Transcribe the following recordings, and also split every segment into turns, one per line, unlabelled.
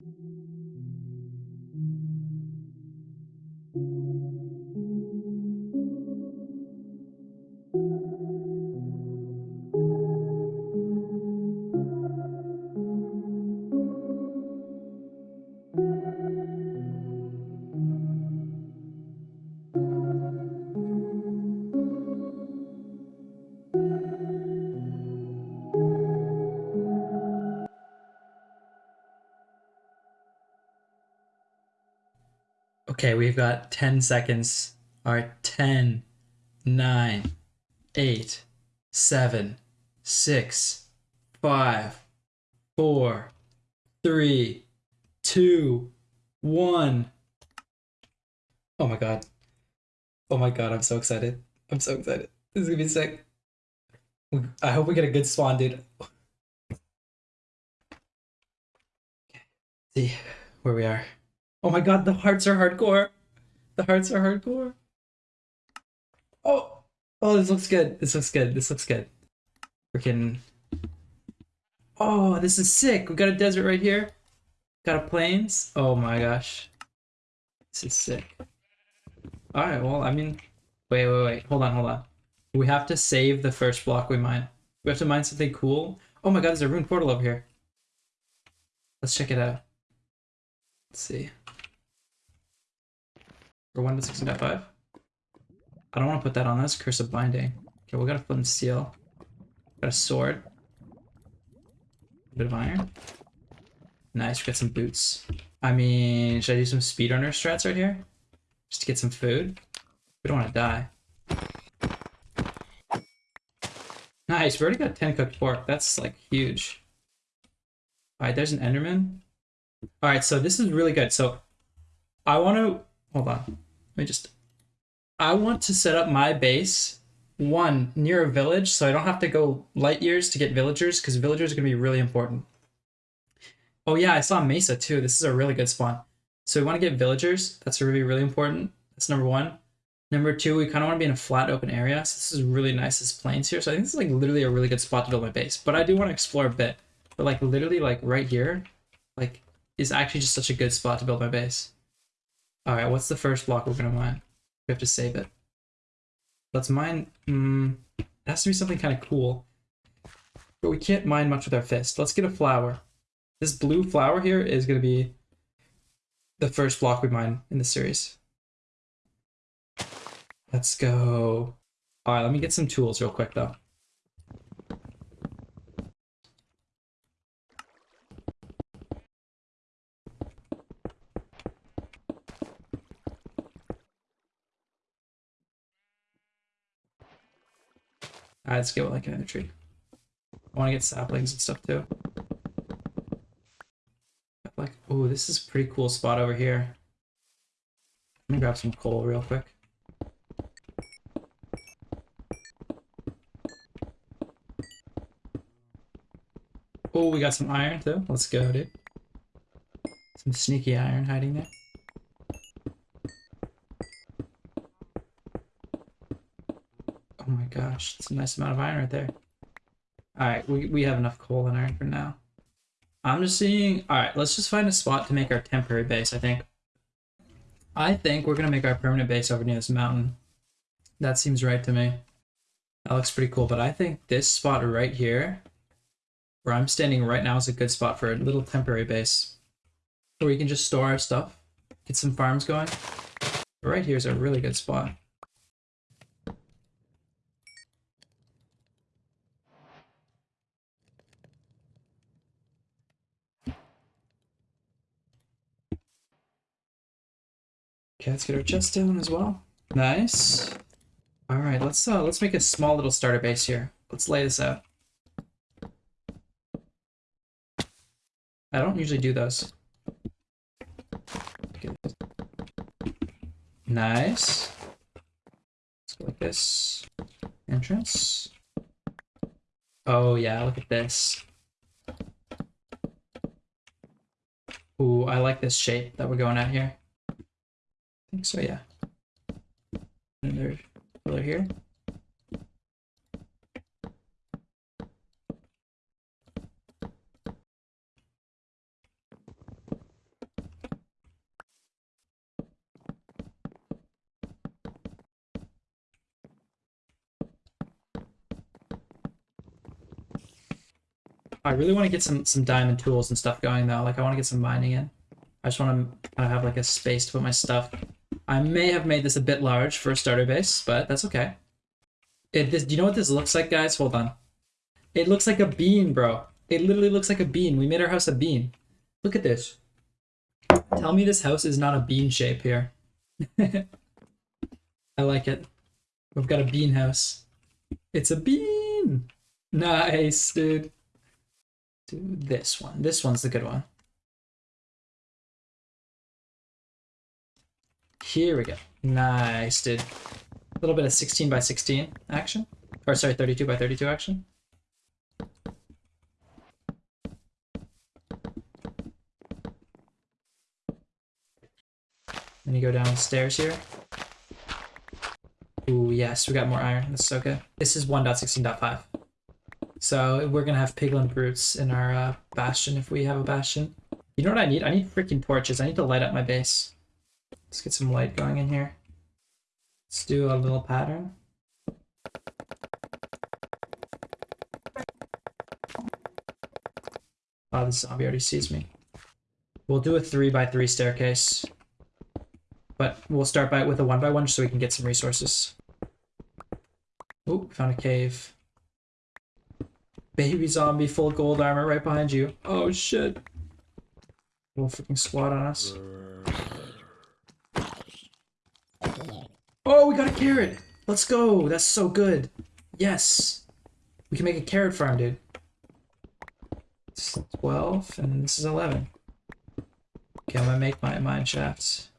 thank you Okay, we've got 10 seconds. All right, 10, 9, 8, 7, 6, 5, 4, 3, 2, 1. Oh my god. Oh my god, I'm so excited. I'm so excited. This is gonna be sick. I hope we get a good spawn, dude. okay. See where we are. Oh my god, the hearts are hardcore. The hearts are hardcore. Oh, oh, this looks good. This looks good. This looks good. Freaking. Oh, this is sick. We got a desert right here. Got a plains. Oh my gosh. This is sick. Alright, well, I mean, wait, wait, wait. Hold on, hold on. We have to save the first block we mine. We have to mine something cool. Oh my god, there's a rune portal over here. Let's check it out. Let's see. For 1 to 16.5. I don't want to put that on this. Curse of Binding. Okay, we got a flint and steel. Got a sword. A bit of iron. Nice, we got some boots. I mean, should I do some speedrunner strats right here? Just to get some food? We don't want to die. Nice, we already got 10 cooked pork. That's like huge. Alright, there's an Enderman. Alright, so this is really good. So I want to hold on. Let me just I want to set up my base one near a village so I don't have to go light years to get villagers because villagers are going to be really important. Oh yeah, I saw Mesa too. This is a really good spawn. So we want to get villagers. That's really, really important. That's number one. Number two, we kind of want to be in a flat open area. So this is really nice, this plains here. So I think this is like literally a really good spot to build my base. But I do want to explore a bit. But like literally like right here, like is actually just such a good spot to build my base. All right, what's the first block we're gonna mine? We have to save it. Let's mine. Mm, it has to be something kind of cool. But we can't mine much with our fist. Let's get a flower. This blue flower here is gonna be the first block we mine in the series. Let's go. All right, let me get some tools real quick though. Alright, let's get like another tree. I want to get saplings and stuff too. Like, oh, this is a pretty cool spot over here. Let me grab some coal real quick. Oh, we got some iron too. Let's go, dude. Some sneaky iron hiding there. Oh my gosh, it's a nice amount of iron right there. Alright, we, we have enough coal and iron for now. I'm just seeing... Alright, let's just find a spot to make our temporary base, I think. I think we're going to make our permanent base over near this mountain. That seems right to me. That looks pretty cool, but I think this spot right here, where I'm standing right now, is a good spot for a little temporary base. Where we can just store our stuff, get some farms going. Right here is a really good spot. Okay, let's get our chest down as well. Nice. All right, let's uh, let's make a small little starter base here. Let's lay this out. I don't usually do those. Nice. Let's go like this. Entrance. Oh yeah, look at this. Ooh, I like this shape that we're going at here think so, yeah. Another pillar here. I really want to get some some diamond tools and stuff going though. Like I want to get some mining in. I just want to kind of have like a space to put my stuff I may have made this a bit large for a starter base, but that's okay. It this do you know what this looks like, guys? Hold on. It looks like a bean, bro. It literally looks like a bean. We made our house a bean. Look at this. Tell me this house is not a bean shape here. I like it. We've got a bean house. It's a bean. Nice, dude. Do this one. This one's the good one. Here we go. Nice, dude. A little bit of 16 by 16 action. Or sorry, 32 by 32 action. Then you go downstairs here. Ooh, yes, we got more iron. That's so good. This is 1.16.5. So we're gonna have piglin brutes in our uh, bastion if we have a bastion. You know what I need? I need freaking torches. I need to light up my base. Let's get some light going in here. Let's do a little pattern. Oh, this zombie already sees me. We'll do a three by three staircase. But we'll start by with a one by one so we can get some resources. Oh, found a cave. Baby zombie, full gold armor right behind you. Oh shit. Little freaking squad on us. Oh, we got a carrot! Let's go! That's so good. Yes! We can make a carrot farm, dude. It's 12, and this is 11. Okay, I'm gonna make my mine shafts.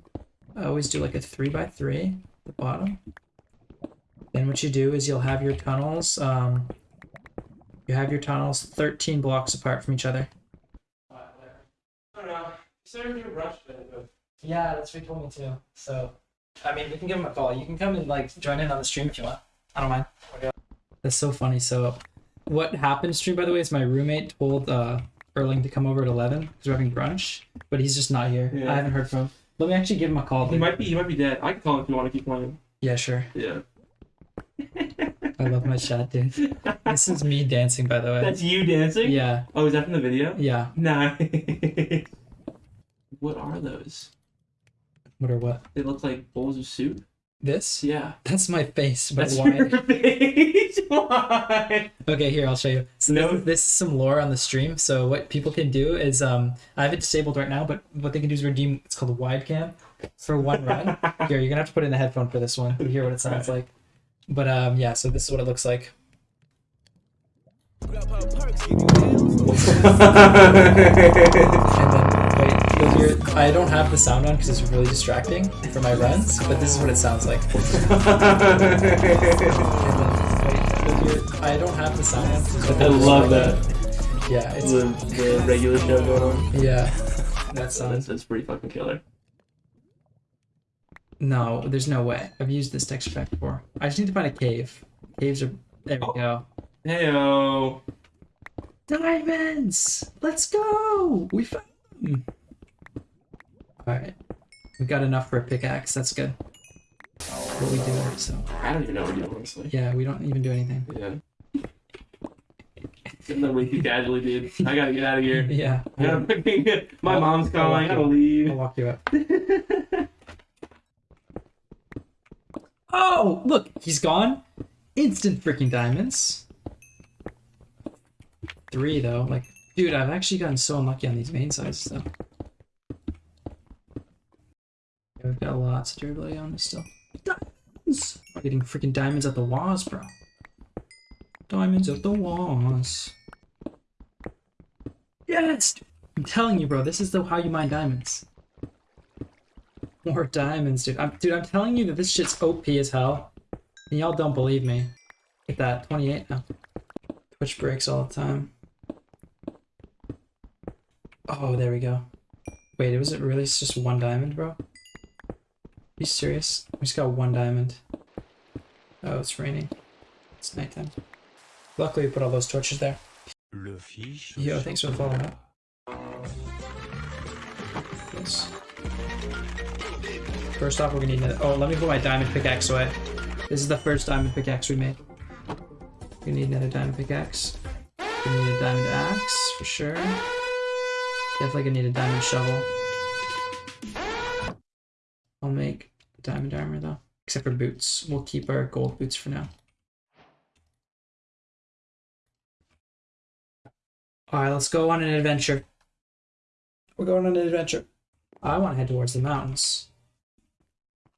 I always do like a 3 by 3 at the bottom. Then what you do is you'll have your tunnels, um, you have your tunnels 13 blocks apart from each other.
I don't know. You said you rushed it, but
Yeah, that's what he told me too. So, I mean, we can give him a call. You can come and like join in on the stream if you want. I don't mind. That's so funny. So, what happened stream by the way is my roommate told uh Erling to come over at 11 because we're having brunch, but he's just not here.
Yeah.
I haven't heard from him. Let me actually give him a call.
he
dude.
might be he might be dead. I can call him if you want to keep playing.
Yeah, sure.
Yeah.
I love my chat, dude. This is me dancing, by the way.
That's you dancing?
Yeah,
Oh, is that from the video?
yeah.
Nice. what are those?
What or what?
They look like bowls of soup.
This?
Yeah.
That's my face, but
That's
why?
your face. Why?
Okay, here I'll show you. So
No.
this, this is some lore on the stream. So what people can do is, um, I have it disabled right now, but what they can do is redeem. It's called a wide cam for one run. here, you're gonna have to put in the headphone for this one to hear what it sounds like. But um, yeah. So this is what it looks like. And wait, you'll hear. I don't have the sound on because it's really distracting for my runs. But this is what it sounds like. And then wait, you'll hear. I don't have the sound on. 'cause it's
I
really
love
distracting.
that.
Yeah, it's
The, the regular show going on.
yeah. That sounds.
That's, that's pretty fucking killer.
No, there's no way. I've used this texture pack before. I just need to find a cave. Caves are. There we
Oh.
go.
Heyo.
Diamonds! Let's go! We found them! Alright. We've got enough for a pickaxe. That's good. What we do, so.
I don't even know what we do, honestly.
Yeah, we don't even do anything.
Yeah. Getting that way too casually, dude. I gotta get out of here.
Yeah.
Gotta, my
I'll-
mom's calling. I gotta leave.
I'll walk you up. Oh, look! He's gone. Instant freaking diamonds. Three, though. Like, dude, I've actually gotten so unlucky on these main sides, though. Yeah, we've got lots of durability on this still. Diamonds! Getting freaking diamonds at the walls, bro. Diamonds at the walls. Yes! I'm telling you, bro, this is the how you mine diamonds. More diamonds, dude. I'm, dude, I'm telling you that this shit's OP as hell. And y'all don't believe me. Look at that, 28 now. Twitch breaks all the time. Oh, there we go. Wait, was it really just one diamond, bro? You serious? We just got one diamond. Oh, it's raining. It's nighttime. Luckily, we put all those torches there. Yo, thanks for following up. Yes. First off, we're gonna need another. Oh, let me put my diamond pickaxe away. This is the first diamond pickaxe we made. We need another diamond pickaxe. Gonna need a diamond axe for sure. Definitely gonna need a diamond shovel. I'll make diamond armor though, except for boots. We'll keep our gold boots for now. All right, let's go on an adventure. We're going on an adventure. I want to head towards the mountains.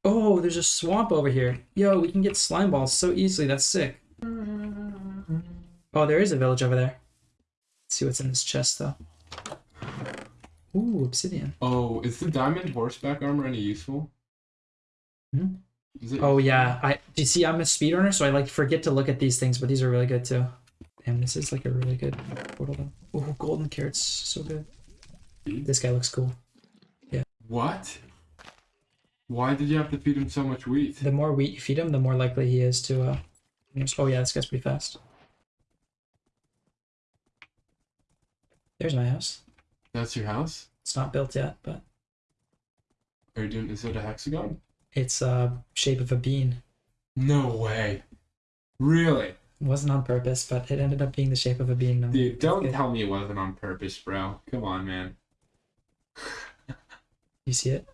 Oh, there's a swamp over here. Yo, we can get slime balls so easily. That's sick. Oh, there is a village over there. Let's see what's in this chest, though. Ooh, obsidian.
Oh, is the diamond horseback armor any useful?
Hmm? Oh yeah, I. Do you see? I'm a speedrunner, so I like forget to look at these things, but these are really good too. Damn, this is like a really good portal. golden carrots, so good. This guy looks cool. Yeah.
What? Why did you have to feed him so much wheat?
The more wheat you feed him, the more likely he is to. uh Oh yeah, this guy's pretty fast. There's my house.
That's your house?
It's not built yet, but
Are you doing? Is it a hexagon?
it's uh shape of a bean.
No way. Really?
It wasn't on purpose, but it ended up being the shape of a bean. No.
Dude, don't
good.
tell me it wasn't on purpose, bro. Come on, man.
You see it?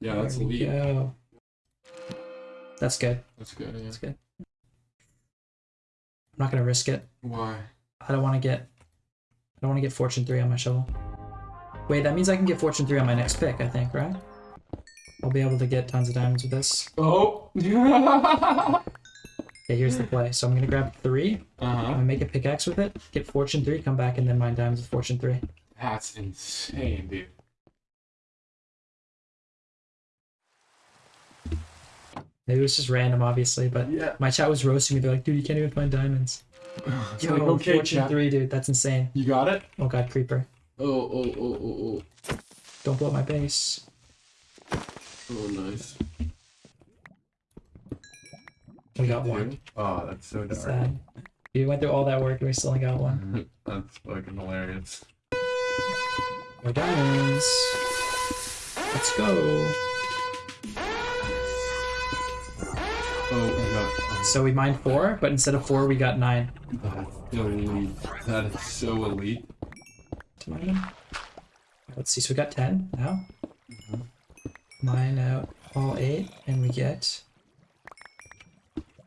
Yeah, that's elite.
go. That's good.
That's good. Yeah.
That's good. I'm not gonna risk it.
Why?
I don't want to get. I don't want to get fortune three on my shovel. Wait, that means I can get fortune three on my next pick. I think, right? I'll be able to get tons of diamonds with this.
Oh.
Okay, here's the play. So I'm gonna grab three. I'm
uh huh.
gonna make a pickaxe with it. Get fortune three. Come back and then mine diamonds with fortune three.
That's insane, dude.
Maybe it was just random, obviously, but
Yeah.
my chat was roasting me. They're like, dude, you can't even find diamonds.
It's
Yo,
like, okay,
fortune
chat.
three, dude. That's insane.
You got it?
Oh god, creeper.
Oh, oh, oh, oh, oh.
Don't blow up my base.
Oh, nice.
We got one.
Oh, that's so dark.
Sad. We went through all that work and we still only got one.
that's fucking hilarious.
More diamonds. Let's go. So we mined four, but instead of four, we got nine.
that's so elite. That is so elite.
to mine them. Let's see. So we got ten now.
Mhm.
Mine out all eight, and we get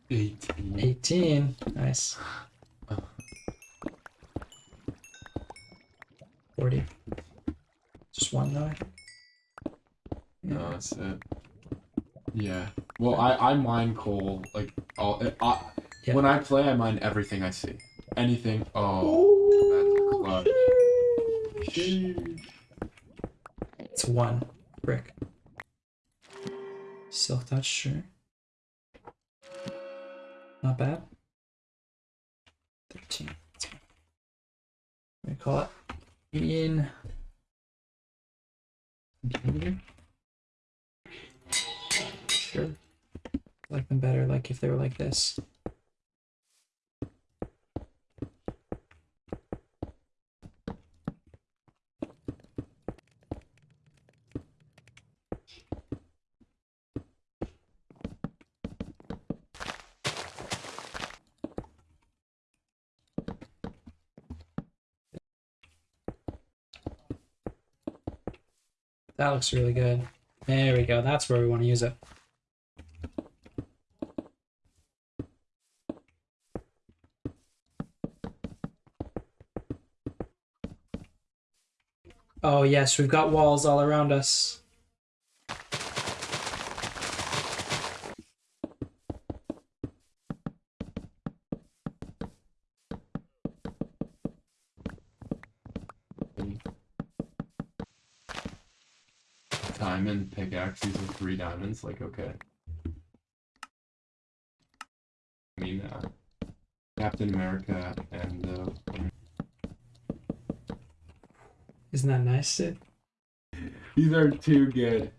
18.
eighteen. Nice. Forty. Just one though.
No, that's it. Yeah. Well, I, I mine coal. Like, all, I,
Yeah.
when I play, I mine everything I see. Anything. Oh, that's clutch. Sheesh.
It's one brick. Silk touch, sure. Not bad. 13. That's fine. We call it. Bean. I like them better, like if they were like this. That looks really good. There we go. That's where we want to use it. Oh yes, we've got walls all around us.
Diamond pickaxe using three diamonds. Like, okay. I mean, uh, Captain America and uh,
Isn't that nice, Sid?
these are too good.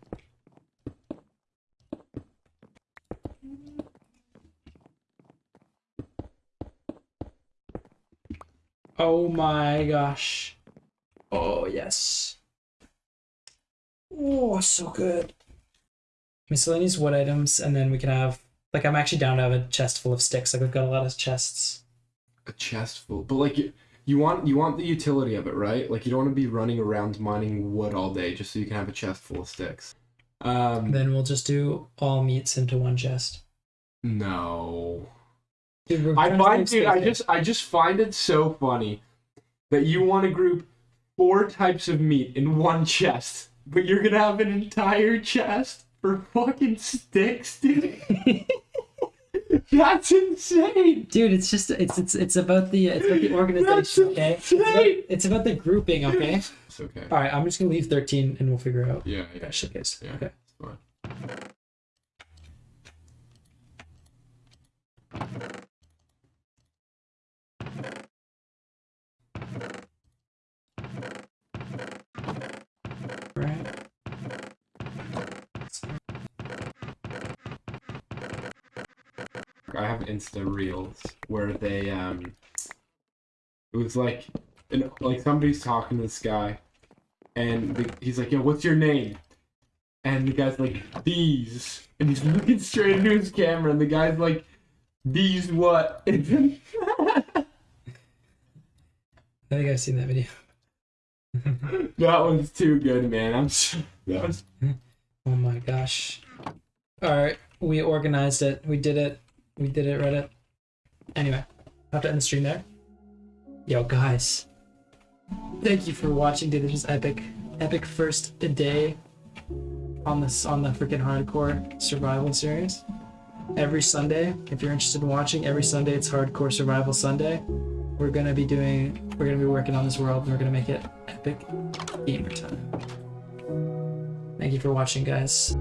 Oh my gosh. Oh yes. Oh, so good. Miscellaneous wood items, and then we can have like I'm actually down to have a chest full of sticks. Like we've got a lot of chests.
A chest full, but like you, want you want the utility of it, right? Like you don't want to be running around mining wood all day just so you can have a chest full of sticks. Um,
Then we'll just do all meats into one chest.
no.
Dude,
I find, dude, I just, I just find it so funny that you want to group four types of meat in one chest, but you're gonna have an entire chest for fucking sticks, dude. That's insane.
Dude, it's just it's it's it's about the it's about the organization, okay? It's about, it's about the grouping, okay?
It's okay.
All right, I'm just gonna leave 13 and we'll figure out.
Yeah, yeah,
Okay, showcase.
yeah.
Okay.
I have Insta Reels where they um it was like and like somebody's talking to this guy and the, he's like, "Yo, what's your name?" And the guy's like, "These," and he's looking straight into his camera, and the guy's like, "These what?" Then-
I think I've seen that video.
that one's too good, man. I'm so, that was
Oh my gosh. Alright, we organized it. We did it. We did it, Reddit. Anyway, have to end the stream there. Yo, guys. Thank you for watching, dude. This epic. Epic first day on this on the freaking hardcore survival series. Every Sunday, if you're interested in watching, every Sunday it's hardcore survival Sunday. We're gonna be doing we're gonna be working on this world and we're gonna make it epic gamer time. Thank you for watching, guys.